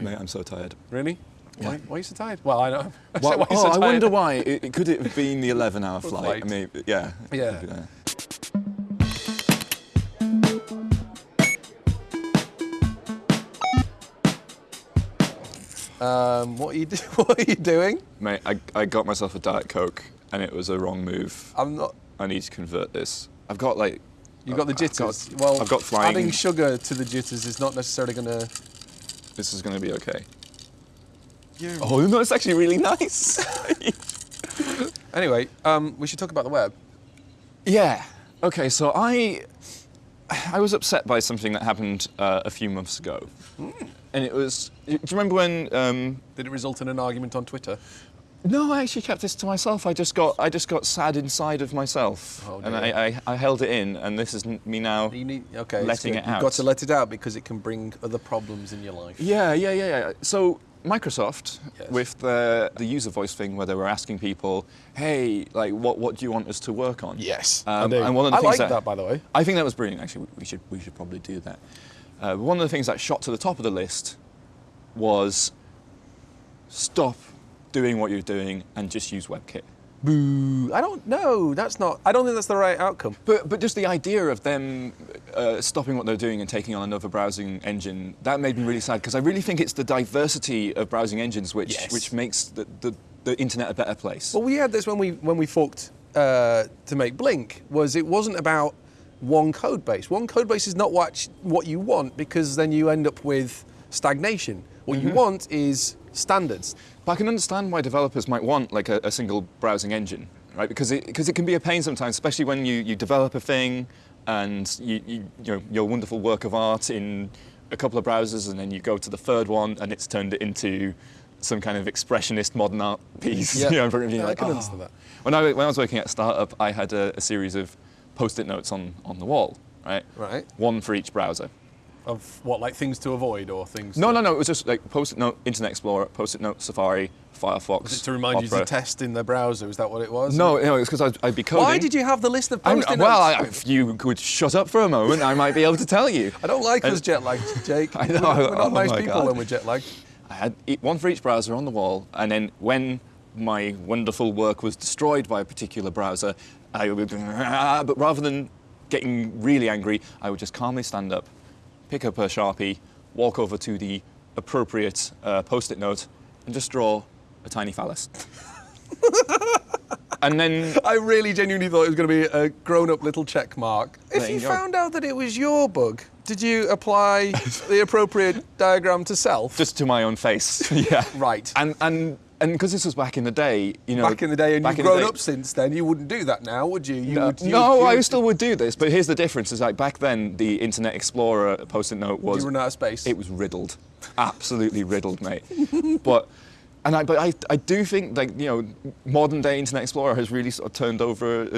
Mate, I'm so tired. Really? Yeah. Why, why are you so tired? Well, I know. Well, why oh, so I wonder why. It, it- could it have been the 11-hour flight? Flight. I mean, yeah. Yeah. That. Um, what are you do- What are you doing? Mate, I, I got myself a Diet Coke, and it was a wrong move. I'm not. I need to convert this. I've got like. You got the I've jitters. got- well, I've got flying. adding sugar to the jitters is not necessarily going to. This is going to be okay. Oh no, it's actually really nice. Anyway, um, we should talk about the web. yeah. Okay, so I I was upset by something that happened uh, a few months ago, and it was. Do you remember when? Um, Did it result in an argument on Twitter? No, I actually kept this to myself. I just got I just got sad inside of myself, Oh, and. I, I, I held it in, and this is me now. You need okay. Letting it You've out. got to let it out because it can bring other problems in your life. Yeah, yeah, yeah, yeah. So Microsoft, Yes. with the the user voice thing, where they were asking people, "Hey, like, what what do you want us to work on?" Yes, Um, I and one of the I things like that, by the way. I think that was brilliant. Actually, we should we should probably do that. Uh, one of the things that shot to the top of the list was stop doing what you're doing and just use WebKit. Boo! I don't know. That's not. I don't think that's the right outcome. But, but just the idea of them uh, stopping what they're doing and taking on another browsing engine, that made me really sad because I really think it's the diversity of browsing engines which, Yes. which makes the, the, the internet a better place. Well, we had this when we when we forked uh, to make Blink. Was it wasn't about one code base. One code base is not what what you want because then you end up with stagnation. What you want is standards. But I can understand why developers might want like a, a single browsing engine, right? Because it, because it can be a pain sometimes, especially when you, you develop a thing and you, you, you know, your wonderful work of art in a couple of browsers and then you go to the third one and it's turned it into some kind of expressionist modern art piece. Yeah. you know, in front of Yeah, I like, can "Oh." understand that. When I, when I was working at a startup, I had a, a series of post-it notes on, on the wall, right? Right. One for each browser. Of what, like things to avoid or things? No, to, no, no. It was just like post-it note, Internet Explorer, post-it note, Safari, Firefox. Was it to remind you Opera. to test in the browser? Is that what it was? No, no, it's because I'd, I'd be coding. Why did you have the list of post-it well. I, if you could shut up for a moment, I might be able to tell you. I don't like And- us jet lagged, Jake. I know, We're, we're not oh nice people God. when we're jet lagged. I had one for each browser on the wall, and then when my wonderful work was destroyed by a particular browser, I would, but rather than getting really angry, I would just calmly stand up, pick up a sharpie, walk over to the appropriate uh, post-it note, and just draw a tiny phallus. and then I really genuinely thought it was going to be a grown-up little check mark. If you, you found out that it was your bug, did you apply the appropriate diagram to self? just to my own face, yeah. right. And and and because this was back in the day, you know. back in the day, and you've grown up since then, you wouldn't do that now, would you? you No, would, you no, you I still would do this, but here's the difference: is like back then, the Internet Explorer post-it note was You run out of space. it was riddled, absolutely riddled, mate. but and I, but I, I do think like you know, modern day Internet Explorer has really sort of turned over a,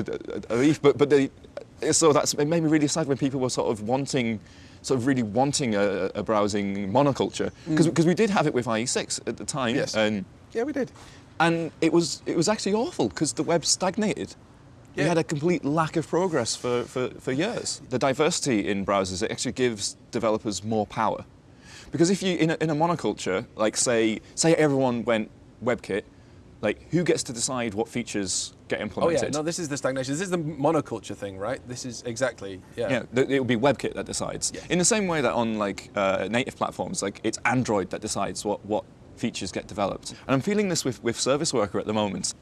a, a leaf. But but they, so that's it made me really sad when people were sort of wanting. Sort of really wanting a, a browsing monoculture because we did have it with IE6 at the time, Mm. Yes. and yeah, we did. and it was it was actually awful because the web stagnated. Yeah. We had a complete lack of progress for, for, for years. The diversity in browsers it actually gives developers more power. Because if you in a, in a monoculture, like say say everyone went WebKit, like who gets to decide what features get implemented? Oh yeah, no, this is the stagnation. This is the monoculture thing, right? This is exactly yeah. Yeah, it will be WebKit that decides. In the same way that on like uh, native platforms, like it's Android that decides what, what features get developed. And I'm feeling this with, with Service Worker at the moment.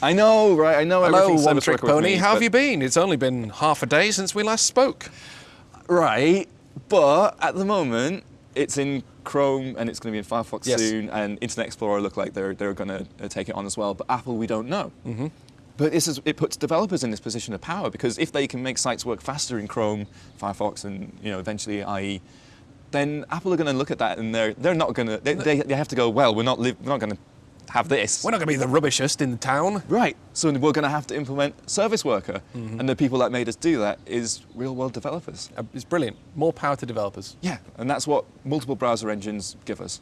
I know, right? I know Hello, one trick pony. How have you been? It's only been half a day since we last spoke. Right, but at the moment, it's in Chrome and it's going to be in Firefox Yes. soon, and Internet Explorer look like they're, they're going to uh, take it on as well. But Apple, we don't know. Mm-hmm. But this is, it puts developers in this position of power because if they can make sites work faster in Chrome, Firefox, and you know eventually IE, then Apple are going to look at that and they're they're not going to they, they, they have to go well we're not we're not going to have this We're not going to be the rubbishest in the town. right so we're going to have to implement Service Worker and the people that made us do that is real world developers Uh, It's brilliant. More power to developers. yeah, and that's what multiple browser engines give us.